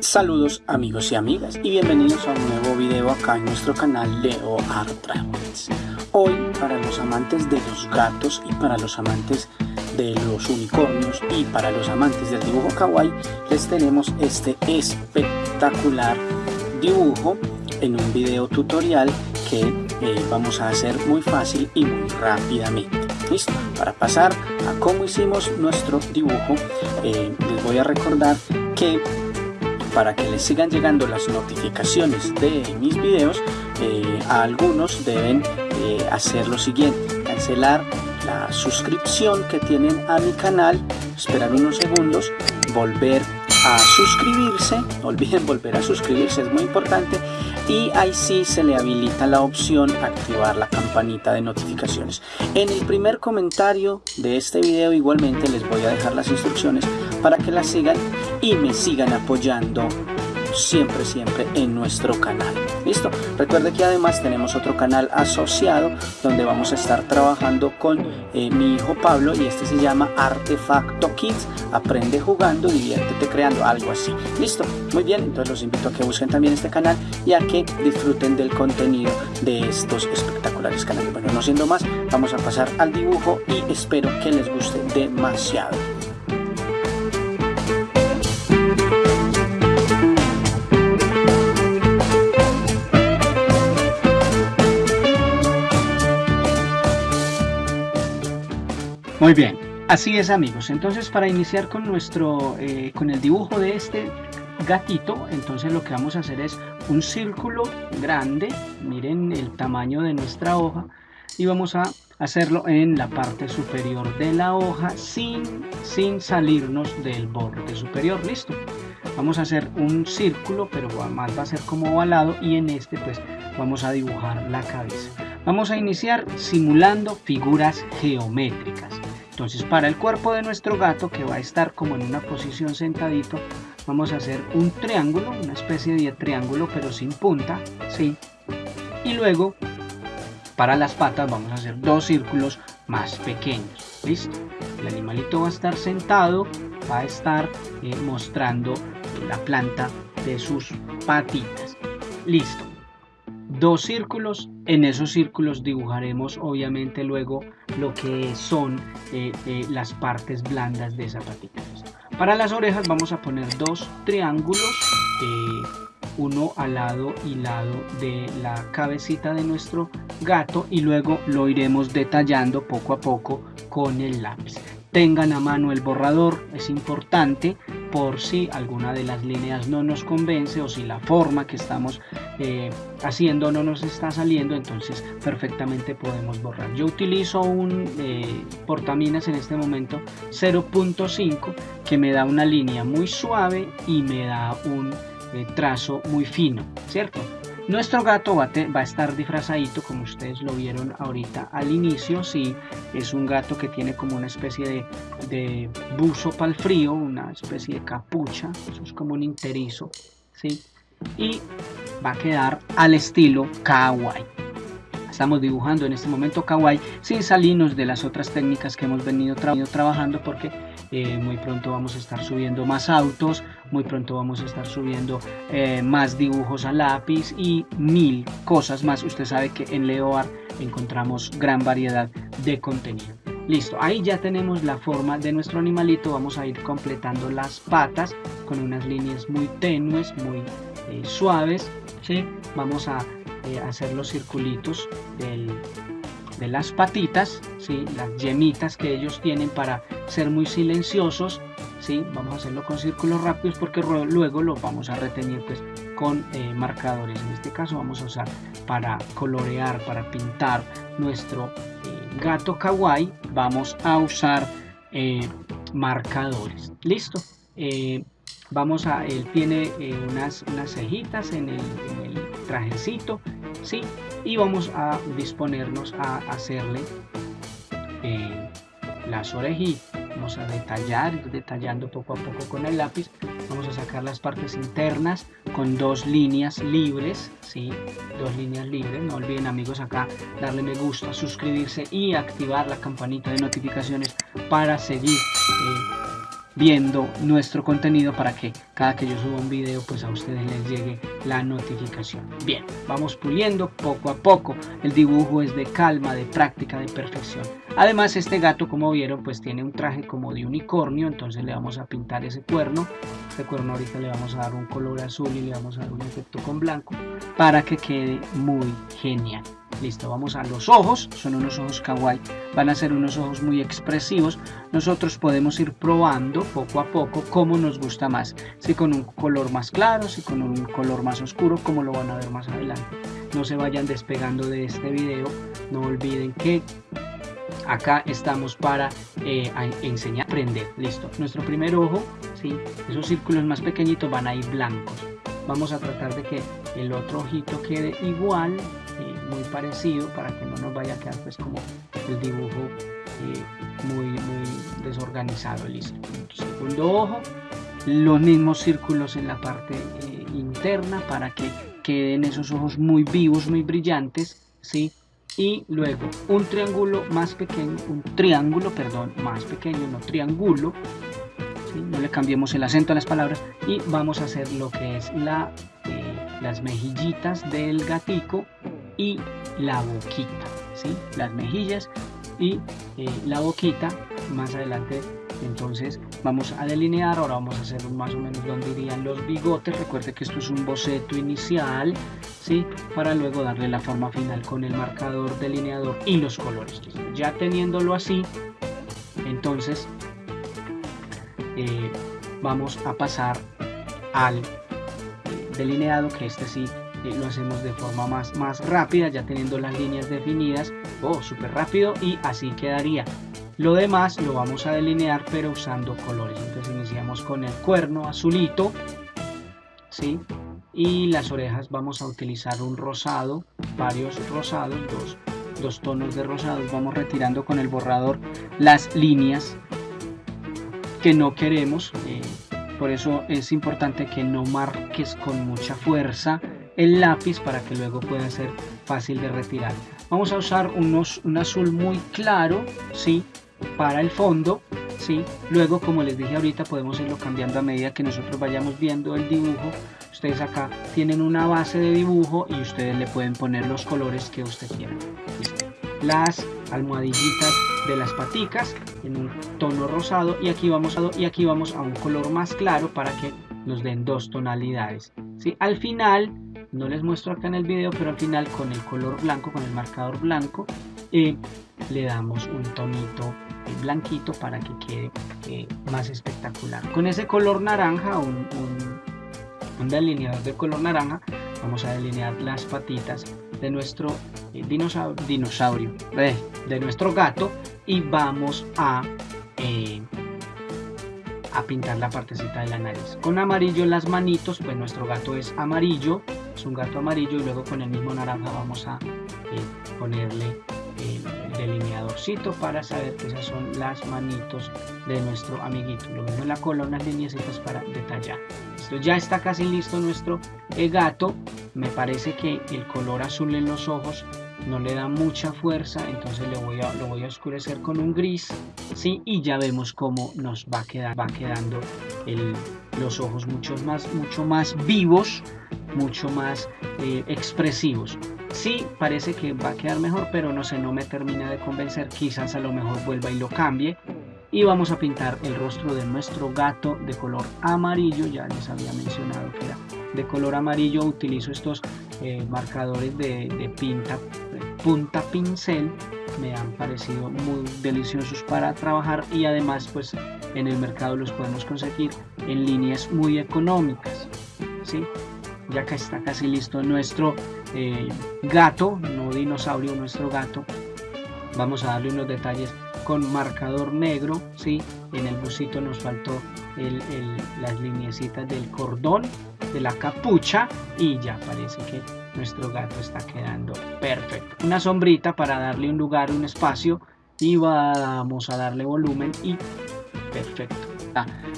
Saludos amigos y amigas y bienvenidos a un nuevo video acá en nuestro canal Leo Art Travels. Hoy para los amantes de los gatos y para los amantes de los unicornios y para los amantes del dibujo kawaii les tenemos este espectacular dibujo en un video tutorial que eh, vamos a hacer muy fácil y muy rápidamente. Listo, para pasar a cómo hicimos nuestro dibujo, eh, les voy a recordar que para que les sigan llegando las notificaciones de mis videos, eh, a algunos deben hacer lo siguiente, cancelar la suscripción que tienen a mi canal, esperar unos segundos, volver a suscribirse, no olviden volver a suscribirse, es muy importante, y ahí sí se le habilita la opción activar la campanita de notificaciones. En el primer comentario de este video igualmente les voy a dejar las instrucciones para que las sigan y me sigan apoyando siempre, siempre en nuestro canal. ¿Listo? Recuerde que además tenemos otro canal asociado donde vamos a estar trabajando con eh, mi hijo Pablo y este se llama Artefacto Kids. Aprende jugando, diviértete creando, algo así. ¿Listo? Muy bien, entonces los invito a que busquen también este canal y a que disfruten del contenido de estos espectaculares canales. Bueno, no siendo más, vamos a pasar al dibujo y espero que les guste demasiado. Muy bien, así es amigos. Entonces para iniciar con nuestro, eh, con el dibujo de este gatito, entonces lo que vamos a hacer es un círculo grande, miren el tamaño de nuestra hoja, y vamos a hacerlo en la parte superior de la hoja sin, sin salirnos del borde superior, listo. Vamos a hacer un círculo, pero además va a ser como ovalado y en este pues vamos a dibujar la cabeza. Vamos a iniciar simulando figuras geométricas. Entonces para el cuerpo de nuestro gato que va a estar como en una posición sentadito, vamos a hacer un triángulo, una especie de triángulo pero sin punta, ¿sí? Y luego para las patas vamos a hacer dos círculos más pequeños, ¿listo? El animalito va a estar sentado, va a estar eh, mostrando la planta de sus patitas, listo dos círculos. En esos círculos dibujaremos obviamente luego lo que son eh, eh, las partes blandas de zapatillas. Para las orejas vamos a poner dos triángulos, eh, uno al lado y lado de la cabecita de nuestro gato y luego lo iremos detallando poco a poco con el lápiz. Tengan a mano el borrador, es importante por si alguna de las líneas no nos convence o si la forma que estamos eh, haciendo no nos está saliendo, entonces perfectamente podemos borrar. Yo utilizo un eh, portaminas en este momento 0.5 que me da una línea muy suave y me da un eh, trazo muy fino, ¿cierto? Nuestro gato va, a estar disfrazadito como ustedes lo vieron ahorita al inicio, sí, es un gato que tiene como una especie de, buzo para el frío, una especie de capucha, eso es como un interizo, sí, y va a quedar al estilo kawaii. Estamos dibujando en este momento kawaii sin salirnos de las otras técnicas que hemos venido trabajando porque eh, muy pronto vamos a estar subiendo más autos, muy pronto vamos a estar subiendo eh, más dibujos a lápiz y mil cosas más. Usted sabe que en LeoArt encontramos gran variedad de contenido. Listo, ahí ya tenemos la forma de nuestro animalito. Vamos a ir completando las patas con unas líneas muy tenues, muy eh, suaves. Vamos a hacer los circulitos de las patitas, ¿sí? las yemitas que ellos tienen para ser muy silenciosos. ¿sí? Vamos a hacerlo con círculos rápidos porque luego lo vamos a retener pues, con eh, marcadores. En este caso vamos a usar para colorear, para pintar nuestro eh, gato kawaii. Vamos a usar eh, marcadores. Listo. vamos a, él tiene unas, unas cejitas en el, en el trajecito. ¿Sí? y vamos a disponernos a hacerle eh, las orejitas vamos a detallar detallando poco a poco con el lápiz vamos a sacar las partes internas con dos líneas libres ¿sí? dos líneas libres no olviden amigos acá darle me gusta suscribirse y activar la campanita de notificaciones para seguir eh, viendo nuestro contenido para que cada que yo suba un video pues a ustedes les llegue la notificación. Bien, vamos puliendo poco a poco. El dibujo es de calma, de práctica, de perfección. Además este gato como vieron pues tiene un traje como de unicornio, entonces le vamos a pintar ese cuerno. Este cuerno ahorita le vamos a dar un color azul y le vamos a dar un efecto con blanco para que quede muy genial. Listo, vamos a los ojos, son unos ojos kawaii, van a ser unos ojos muy expresivos. Nosotros podemos ir probando poco a poco cómo nos gusta más, si con un color más claro, si con un color más oscuro, como lo van a ver más adelante. No se vayan despegando de este video, no olviden que acá estamos para eh, enseñar, aprender. Listo, nuestro primer ojo, ¿sí? esos círculos más pequeñitos van a ir blancos. Vamos a tratar de que el otro ojito quede igual muy parecido para que no nos vaya a quedar pues como el dibujo eh, muy, muy desorganizado listo segundo ojo los mismos círculos en la parte eh, interna para que queden esos ojos muy vivos muy brillantes ¿sí? y luego un triángulo más pequeño un triángulo perdón más pequeño no triángulo no le cambiemos el acento a las palabras y vamos a hacer lo que es eh, las mejillitas del gatico y la boquita, ¿sí? las mejillas y eh, la boquita más adelante entonces vamos a delinear ahora vamos a hacer más o menos donde irían los bigotes recuerde que esto es un boceto inicial ¿sí? para luego darle la forma final con el marcador delineador y los colores ya teniéndolo así entonces eh, vamos a pasar al delineado que este sí lo hacemos de forma más, más rápida, ya teniendo las líneas definidas, oh, súper rápido y así quedaría. Lo demás lo vamos a delinear pero usando colores, entonces iniciamos con el cuerno azulito, ¿sí? Y las orejas vamos a utilizar un rosado, varios rosados, dos, dos tonos de rosados, vamos retirando con el borrador las líneas que no queremos, eh, por eso es importante que no marques con mucha fuerza el lápiz para que luego pueda ser fácil de retirar. Vamos a usar unos, un azul muy claro, ¿sí? Para el fondo, ¿sí? Luego, como les dije ahorita, podemos irlo cambiando a medida que nosotros vayamos viendo el dibujo. Ustedes acá tienen una base de dibujo y ustedes le pueden poner los colores que usted quiera. Las almohadillitas de las paticas en un tono rosado y aquí vamos a, y aquí vamos a un color más claro para que nos den dos tonalidades. ¿sí? Al final no les muestro acá en el video, pero al final con el color blanco, con el marcador blanco, eh, le damos un tonito blanquito para que quede eh, más espectacular. Con ese color naranja, un, un, delineador de color naranja, vamos a delinear las patitas de nuestro dinosaurio, dinosaurio de nuestro gato y vamos a a pintar la partecita de la nariz. Con amarillo las manitos, pues nuestro gato es amarillo, es un gato amarillo y luego con el mismo naranja vamos a eh, ponerle el delineadorcito para saber que esas son las manitos de nuestro amiguito. Lo mismo en la cola, unas líneas para detallar. Esto ya está casi listo nuestro eh, gato. Me parece que el color azul en los ojos no le da mucha fuerza entonces le voy a, lo voy a oscurecer con un gris ¿sí? y ya vemos cómo nos va, a quedar, va quedando los ojos mucho más, mucho más vivos mucho más eh, expresivos. Sí, parece que va a quedar mejor, pero no sé, no me termina de convencer. Quizás a lo mejor vuelva y lo cambie. Y vamos a pintar el rostro de nuestro gato de color amarillo. Ya les había mencionado que era de color amarillo. Utilizo estos eh, marcadores de, pinta, punta pincel. Me han parecido muy deliciosos para trabajar y además pues en el mercado los podemos conseguir en líneas muy económicas. ¿sí? Ya que está casi listo nuestro eh, gato, no dinosaurio, nuestro gato. Vamos a darle unos detalles con marcador negro, ¿sí? En el busito nos faltó las lineecitas del cordón, de la capucha y ya parece que nuestro gato está quedando perfecto. Una sombrita para darle un lugar, un espacio y vamos a darle volumen y perfecto.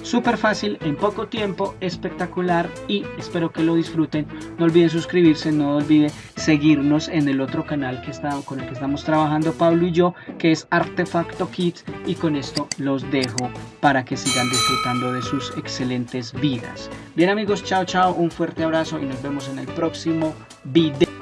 Súper fácil, en poco tiempo, espectacular y espero que lo disfruten. No olviden suscribirse, no olviden seguirnos en el otro canal que está, con el que estamos trabajando Pablo y yo, que es Artefacto Kids y con esto los dejo para que sigan disfrutando de sus excelentes vidas. Bien amigos, chao chao, un fuerte abrazo y nos vemos en el próximo video.